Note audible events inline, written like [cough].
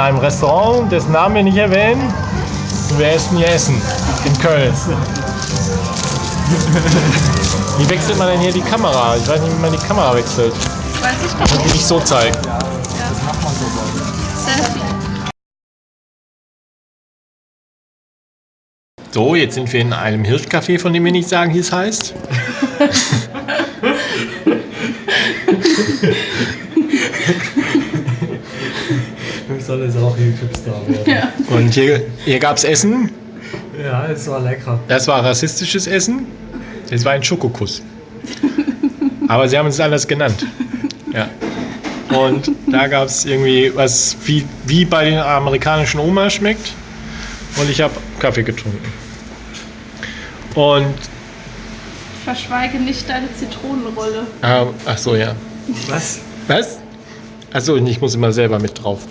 einem Restaurant, dessen Namen wir nicht erwähnen. Wir essen hier Essen in Köln. Wie wechselt man denn hier die Kamera? Ich weiß nicht, wie man die Kamera wechselt. Weiß ich doch Und die nicht. nicht so zeigt. Selfie. So, jetzt sind wir in einem Hirschcafé, von dem wir nicht sagen, wie es heißt. [laughs] [laughs] Soll es auch YouTube-Star werden. Ja. Und hier, hier gab es Essen. Ja, es war lecker. Das war rassistisches Essen. Es war ein Schokokuss. Aber sie haben es anders genannt. Ja. Und da gab es irgendwie was, wie, wie bei den amerikanischen Oma schmeckt. Und ich habe Kaffee getrunken. Und, Verschweige nicht deine Zitronenrolle. ah, ach so, ja. Was? Was? Achso, ich muss immer selber mit drauf. [laughs]